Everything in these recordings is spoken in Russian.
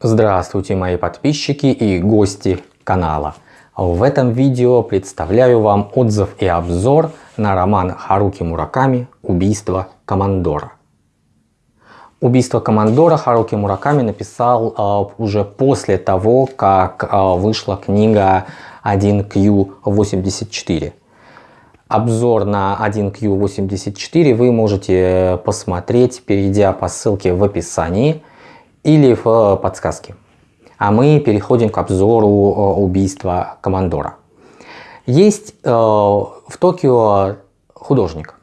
Здравствуйте мои подписчики и гости канала. В этом видео представляю вам отзыв и обзор на роман Харуки Мураками «Убийство командора». «Убийство командора» Харуки Мураками написал э, уже после того, как э, вышла книга 1Q84. Обзор на 1Q84 вы можете посмотреть, перейдя по ссылке в описании или в подсказке. А мы переходим к обзору э, убийства командора. Есть э, в Токио художник,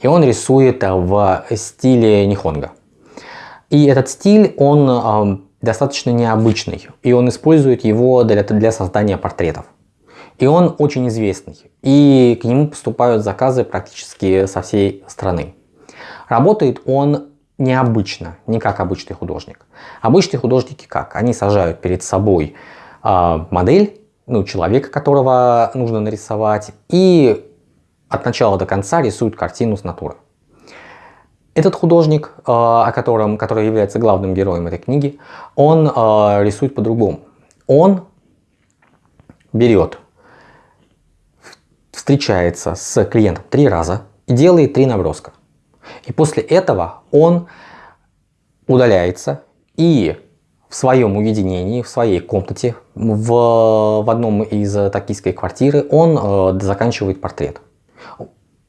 и он рисует в стиле нихонга. И этот стиль, он э, достаточно необычный, и он использует его для, для создания портретов. И он очень известный, и к нему поступают заказы практически со всей страны. Работает он необычно, не как обычный художник. Обычные художники как? Они сажают перед собой э, модель, ну, человека, которого нужно нарисовать, и от начала до конца рисуют картину с натуры. Этот художник, э, о котором, который является главным героем этой книги, он э, рисует по-другому. Он берет, встречается с клиентом три раза и делает три наброска. И после этого он удаляется и в своем уединении, в своей комнате, в, в одном из токийской квартиры он э, заканчивает портрет,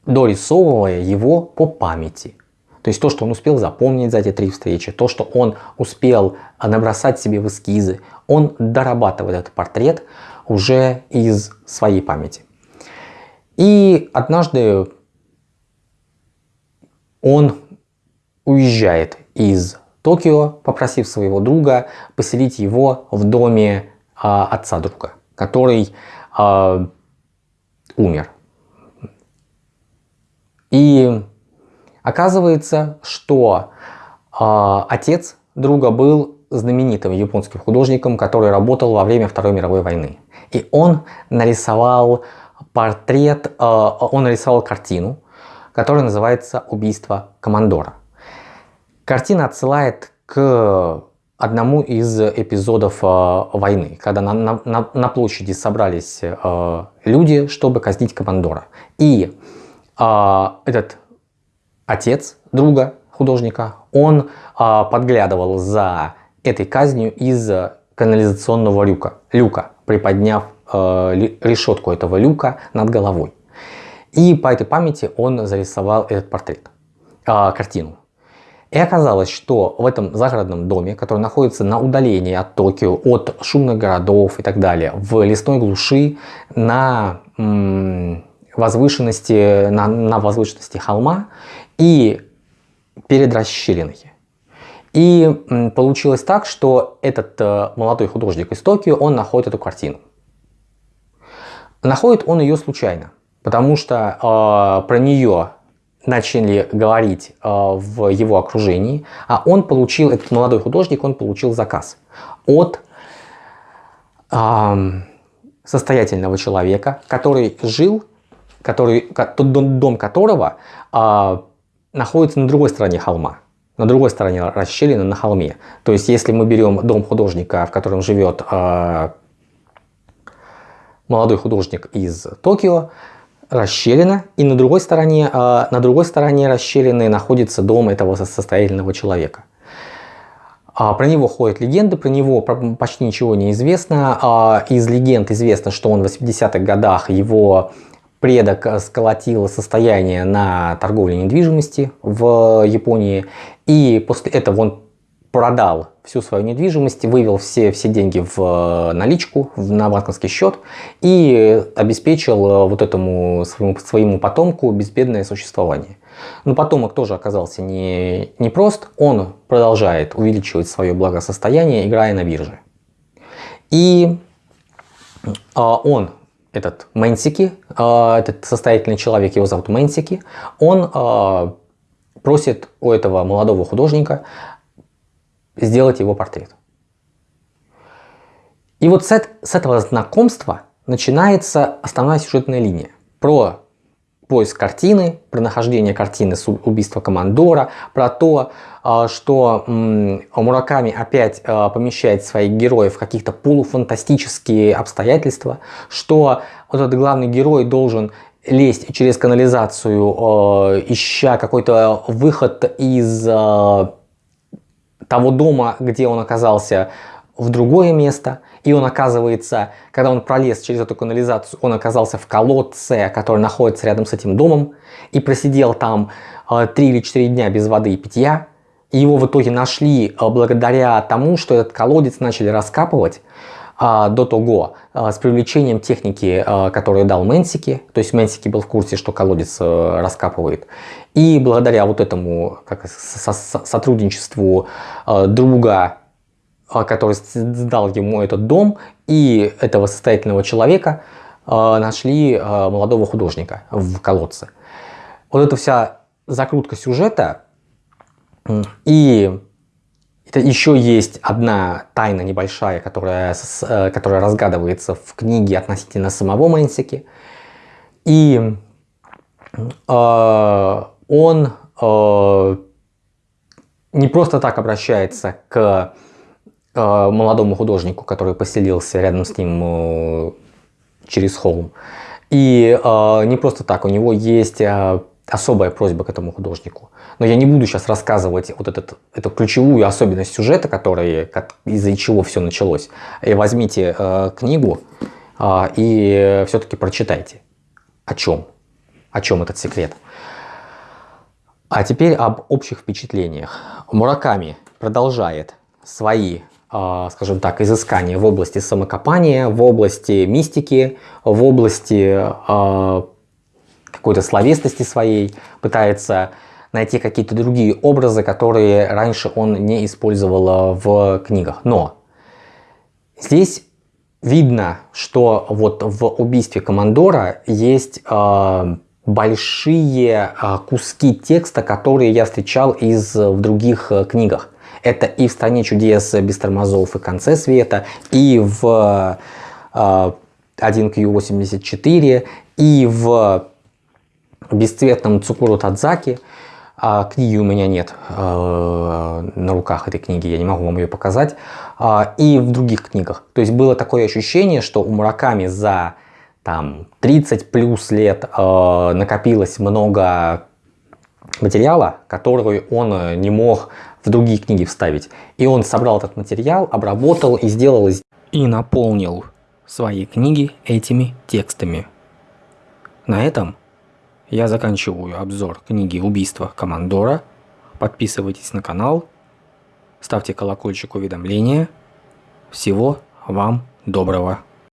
дорисовывая его по памяти. То есть то, что он успел запомнить за эти три встречи, то, что он успел набросать себе в эскизы, он дорабатывает этот портрет уже из своей памяти. И однажды он уезжает из Токио, попросив своего друга поселить его в доме а, отца друга, который а, умер. И оказывается, что а, отец друга был знаменитым японским художником, который работал во время Второй мировой войны. И он нарисовал портрет, а, он нарисовал картину, которая называется «Убийство командора». Картина отсылает к одному из эпизодов э, войны, когда на, на, на площади собрались э, люди, чтобы казнить командора. И э, этот отец друга художника, он э, подглядывал за этой казнью из канализационного люка, люка приподняв э, решетку этого люка над головой. И по этой памяти он зарисовал этот портрет, э, картину. И оказалось, что в этом загородном доме, который находится на удалении от Токио, от шумных городов и так далее, в лесной глуши, на возвышенности, на, на возвышенности холма и перед расщелиной. И получилось так, что этот э, молодой художник из Токио, он находит эту картину. Находит он ее случайно, потому что э, про нее начали говорить э, в его окружении, а он получил, этот молодой художник, он получил заказ от э, состоятельного человека, который жил, который, дом которого э, находится на другой стороне холма, на другой стороне расщелины на холме. То есть, если мы берем дом художника, в котором живет э, молодой художник из Токио, расщелина, и на другой стороне, а, на другой стороне расщелины находится дом этого состоятельного человека. А, про него ходят легенды, про него почти ничего не известно. А, из легенд известно, что он в 80-х годах его предок сколотил состояние на торговле недвижимости в Японии. И после этого он продал всю свою недвижимость, вывел все, все деньги в э, наличку, в, на банковский счет и обеспечил э, вот этому своему, своему потомку безбедное существование. Но потомок тоже оказался не, не прост, он продолжает увеличивать свое благосостояние, играя на бирже. И а, он, этот Мэнсики, а, этот состоятельный человек, его зовут Мэнсики, он а, просит у этого молодого художника сделать его портрет. И вот с, с этого знакомства начинается основная сюжетная линия про поиск картины, про нахождение картины с убийства командора, про то, а, что Мураками опять а, помещает своих героев в каких-то полуфантастические обстоятельства, что вот этот главный герой должен лезть через канализацию, а, ища какой-то выход из того дома, где он оказался, в другое место. И он оказывается, когда он пролез через эту канализацию, он оказался в колодце, который находится рядом с этим домом. И просидел там 3 или 4 дня без воды и питья. И его в итоге нашли благодаря тому, что этот колодец начали раскапывать а, до того а, с привлечением техники, а, которую дал Мэнсики. То есть Мэнсики был в курсе, что колодец а, раскапывает. И благодаря вот этому как, со сотрудничеству а, друга, который сдал ему этот дом, и этого состоятельного человека нашли молодого художника в колодце. Вот эта вся закрутка сюжета и это еще есть одна тайна небольшая, которая, э, которая разгадывается в книге относительно самого Мэнсики. И э, он э, не просто так обращается к э, молодому художнику, который поселился рядом с ним э, через холм. И э, не просто так, у него есть э, особая просьба к этому художнику. Но я не буду сейчас рассказывать вот этот, эту ключевую особенность сюжета, которая, из-за чего все началось. И возьмите э, книгу э, и все-таки прочитайте. О чем? О чем этот секрет? А теперь об общих впечатлениях. Мураками продолжает свои, э, скажем так, изыскания в области самокопания, в области мистики, в области э, какой-то словесности своей, пытается найти какие-то другие образы, которые раньше он не использовал в книгах. Но здесь видно, что вот в убийстве командора есть э, большие э, куски текста, которые я встречал из, в других э, книгах. Это и в «Стране чудес» без тормозов и «Конце света», и в э, 1Q84, и в бесцветном Цукуру Тадзаки. А книги у меня нет э, на руках этой книги, я не могу вам ее показать. А, и в других книгах. То есть было такое ощущение, что у Мураками за там, 30 плюс лет э, накопилось много материала, который он э, не мог в другие книги вставить. И он собрал этот материал, обработал и сделал... И наполнил свои книги этими текстами. На этом я заканчиваю обзор книги «Убийство Командора». Подписывайтесь на канал, ставьте колокольчик уведомления. Всего вам доброго.